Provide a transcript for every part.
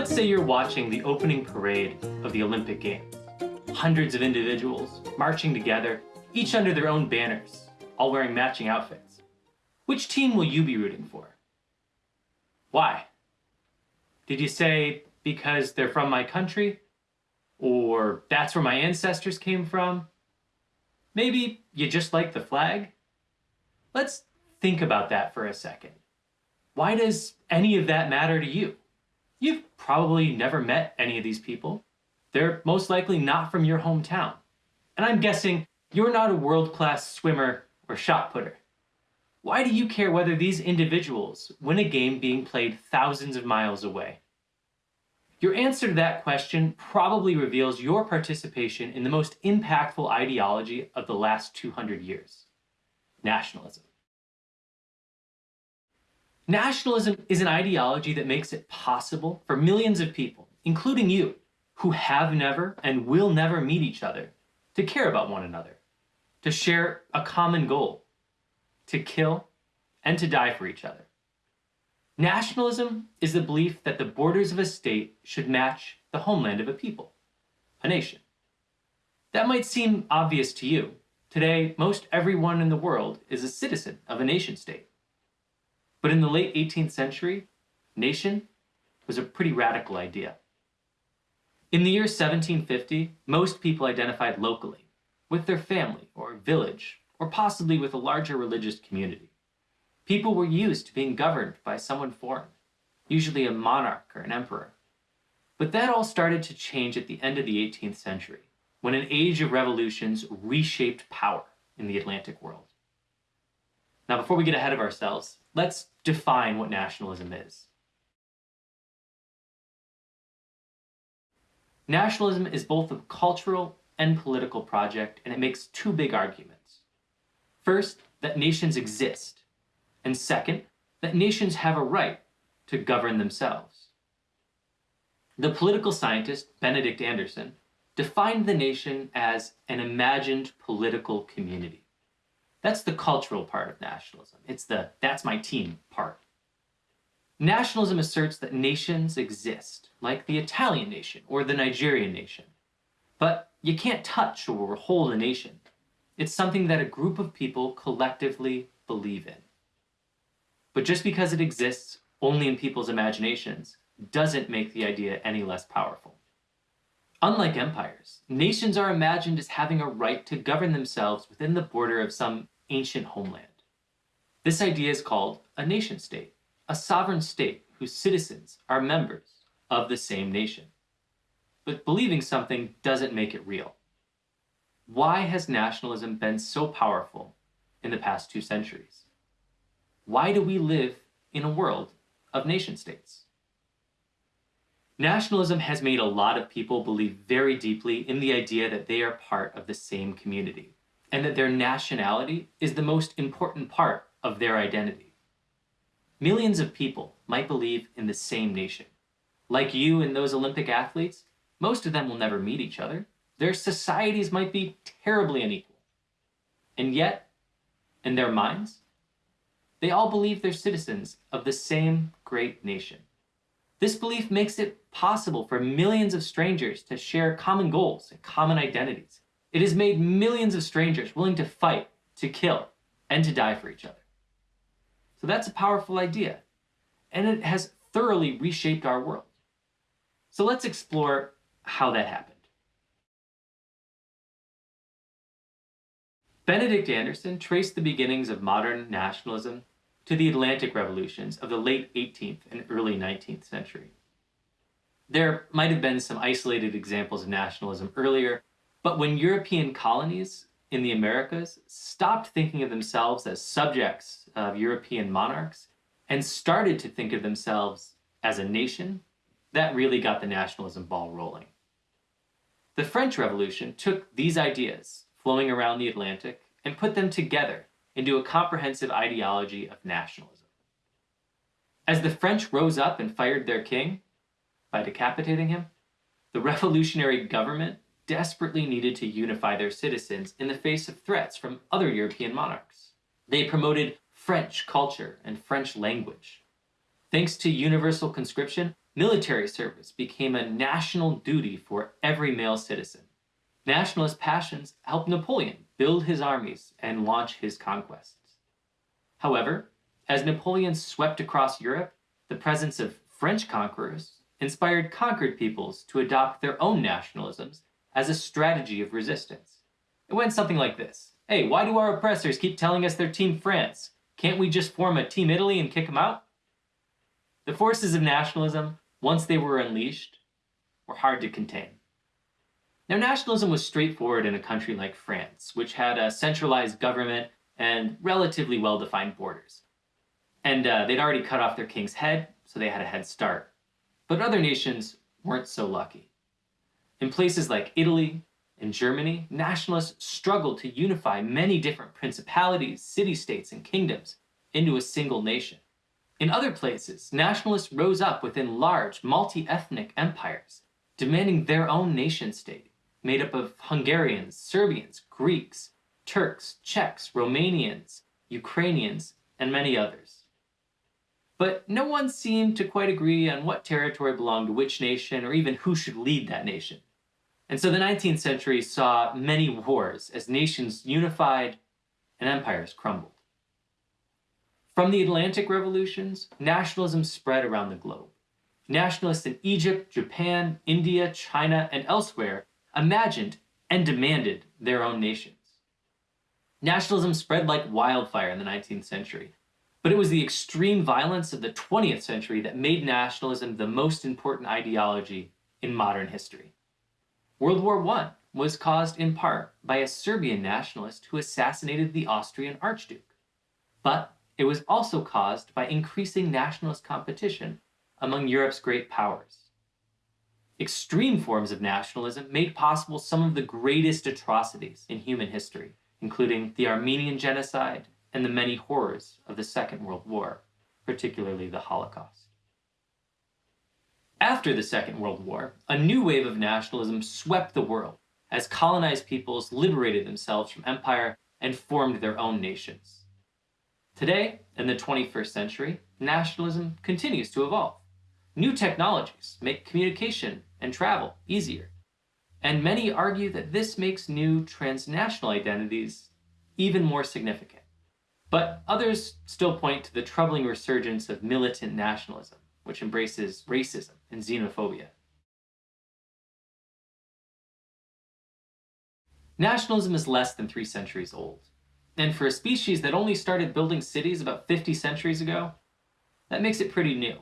Let's say you're watching the opening parade of the Olympic Games. Hundreds of individuals marching together, each under their own banners, all wearing matching outfits. Which team will you be rooting for? Why? Did you say because they're from my country? Or that's where my ancestors came from? Maybe you just like the flag? Let's think about that for a second. Why does any of that matter to you? You've probably never met any of these people. They're most likely not from your hometown. And I'm guessing you're not a world-class swimmer or shot putter. Why do you care whether these individuals win a game being played thousands of miles away? Your answer to that question probably reveals your participation in the most impactful ideology of the last 200 years, nationalism. Nationalism is an ideology that makes it possible for millions of people, including you, who have never and will never meet each other, to care about one another, to share a common goal, to kill, and to die for each other. Nationalism is the belief that the borders of a state should match the homeland of a people, a nation. That might seem obvious to you. Today, most everyone in the world is a citizen of a nation state. But in the late 18th century, nation was a pretty radical idea. In the year 1750, most people identified locally, with their family or village, or possibly with a larger religious community. People were used to being governed by someone foreign, usually a monarch or an emperor. But that all started to change at the end of the 18th century, when an age of revolutions reshaped power in the Atlantic world. Now, before we get ahead of ourselves, let's define what nationalism is. Nationalism is both a cultural and political project, and it makes two big arguments. First, that nations exist, and second, that nations have a right to govern themselves. The political scientist Benedict Anderson defined the nation as an imagined political community. That's the cultural part of nationalism. It's the that's my team part. Nationalism asserts that nations exist, like the Italian nation or the Nigerian nation. But you can't touch or hold a nation. It's something that a group of people collectively believe in. But just because it exists only in people's imaginations doesn't make the idea any less powerful. Unlike empires, nations are imagined as having a right to govern themselves within the border of some ancient homeland. This idea is called a nation state, a sovereign state whose citizens are members of the same nation. But believing something doesn't make it real. Why has nationalism been so powerful in the past two centuries? Why do we live in a world of nation states? Nationalism has made a lot of people believe very deeply in the idea that they are part of the same community, and that their nationality is the most important part of their identity. Millions of people might believe in the same nation. Like you and those Olympic athletes, most of them will never meet each other. Their societies might be terribly unequal. And yet, in their minds, they all believe they're citizens of the same great nation. This belief makes it possible for millions of strangers to share common goals and common identities. It has made millions of strangers willing to fight, to kill, and to die for each other. So that's a powerful idea, and it has thoroughly reshaped our world. So let's explore how that happened. Benedict Anderson traced the beginnings of modern nationalism to the Atlantic revolutions of the late 18th and early 19th century. There might have been some isolated examples of nationalism earlier, but when European colonies in the Americas stopped thinking of themselves as subjects of European monarchs and started to think of themselves as a nation, that really got the nationalism ball rolling. The French Revolution took these ideas flowing around the Atlantic and put them together into a comprehensive ideology of nationalism. As the French rose up and fired their king by decapitating him, the revolutionary government desperately needed to unify their citizens in the face of threats from other European monarchs. They promoted French culture and French language. Thanks to universal conscription, military service became a national duty for every male citizen. Nationalist passions helped Napoleon build his armies and launch his conquests. However, as Napoleon swept across Europe, the presence of French conquerors inspired conquered peoples to adopt their own nationalisms as a strategy of resistance. It went something like this. Hey, why do our oppressors keep telling us they're Team France? Can't we just form a Team Italy and kick them out? The forces of nationalism, once they were unleashed, were hard to contain. Now, nationalism was straightforward in a country like France, which had a centralized government and relatively well-defined borders. And uh, they'd already cut off their king's head, so they had a head start. But other nations weren't so lucky. In places like Italy and Germany, nationalists struggled to unify many different principalities, city-states, and kingdoms into a single nation. In other places, nationalists rose up within large, multi-ethnic empires, demanding their own nation-state, made up of Hungarians, Serbians, Greeks, Turks, Czechs, Romanians, Ukrainians, and many others. But no one seemed to quite agree on what territory belonged to which nation or even who should lead that nation. And so the 19th century saw many wars as nations unified and empires crumbled. From the Atlantic revolutions, nationalism spread around the globe. Nationalists in Egypt, Japan, India, China, and elsewhere imagined and demanded their own nations. Nationalism spread like wildfire in the 19th century, but it was the extreme violence of the 20th century that made nationalism the most important ideology in modern history. World War I was caused in part by a Serbian nationalist who assassinated the Austrian Archduke. But it was also caused by increasing nationalist competition among Europe's great powers. Extreme forms of nationalism made possible some of the greatest atrocities in human history, including the Armenian genocide and the many horrors of the Second World War, particularly the Holocaust. After the Second World War, a new wave of nationalism swept the world as colonized peoples liberated themselves from empire and formed their own nations. Today, in the 21st century, nationalism continues to evolve. New technologies make communication and travel easier, and many argue that this makes new transnational identities even more significant. But others still point to the troubling resurgence of militant nationalism, which embraces racism and xenophobia. Nationalism is less than three centuries old. And for a species that only started building cities about 50 centuries ago, that makes it pretty new.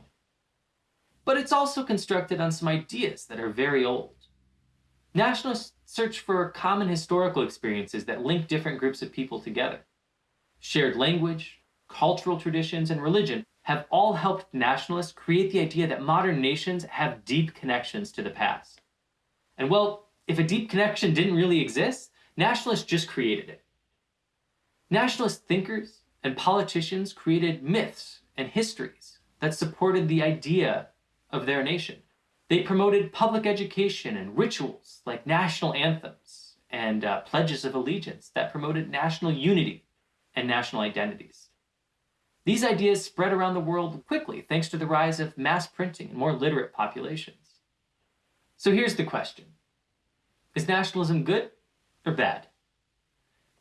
But it's also constructed on some ideas that are very old. Nationalists search for common historical experiences that link different groups of people together. Shared language, cultural traditions, and religion have all helped nationalists create the idea that modern nations have deep connections to the past. And well, if a deep connection didn't really exist, nationalists just created it. Nationalist thinkers and politicians created myths and histories that supported the idea of their nation. They promoted public education and rituals like national anthems and uh, pledges of allegiance that promoted national unity and national identities. These ideas spread around the world quickly thanks to the rise of mass printing and more literate populations. So here's the question. Is nationalism good or bad?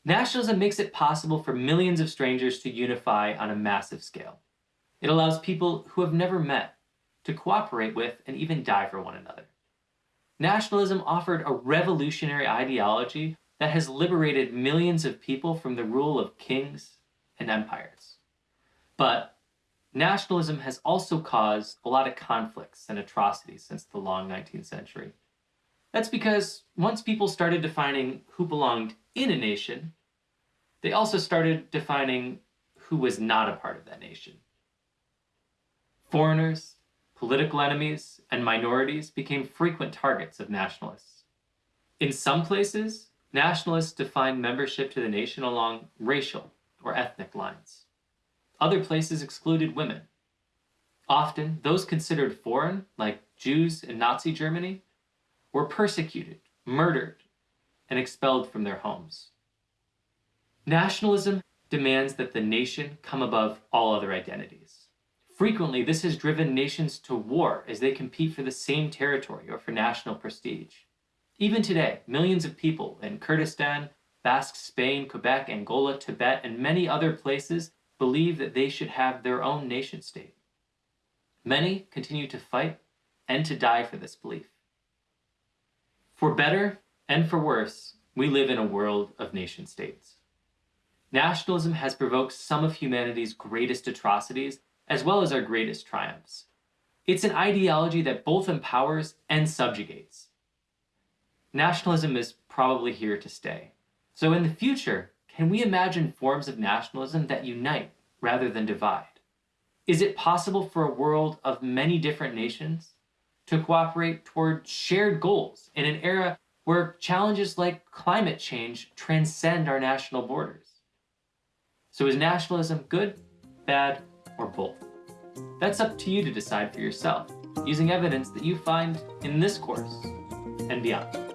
Nationalism makes it possible for millions of strangers to unify on a massive scale. It allows people who have never met to cooperate with and even die for one another. Nationalism offered a revolutionary ideology that has liberated millions of people from the rule of kings and empires. But nationalism has also caused a lot of conflicts and atrocities since the long 19th century. That's because once people started defining who belonged in a nation, they also started defining who was not a part of that nation. Foreigners, political enemies, and minorities became frequent targets of nationalists. In some places, Nationalists defined membership to the nation along racial or ethnic lines. Other places excluded women. Often, those considered foreign, like Jews in Nazi Germany, were persecuted, murdered, and expelled from their homes. Nationalism demands that the nation come above all other identities. Frequently, this has driven nations to war as they compete for the same territory or for national prestige. Even today, millions of people in Kurdistan, Basque Spain, Quebec, Angola, Tibet, and many other places believe that they should have their own nation state. Many continue to fight and to die for this belief. For better and for worse, we live in a world of nation states. Nationalism has provoked some of humanity's greatest atrocities as well as our greatest triumphs. It's an ideology that both empowers and subjugates. Nationalism is probably here to stay. So in the future, can we imagine forms of nationalism that unite rather than divide? Is it possible for a world of many different nations to cooperate toward shared goals in an era where challenges like climate change transcend our national borders? So is nationalism good, bad, or both? That's up to you to decide for yourself, using evidence that you find in this course and beyond.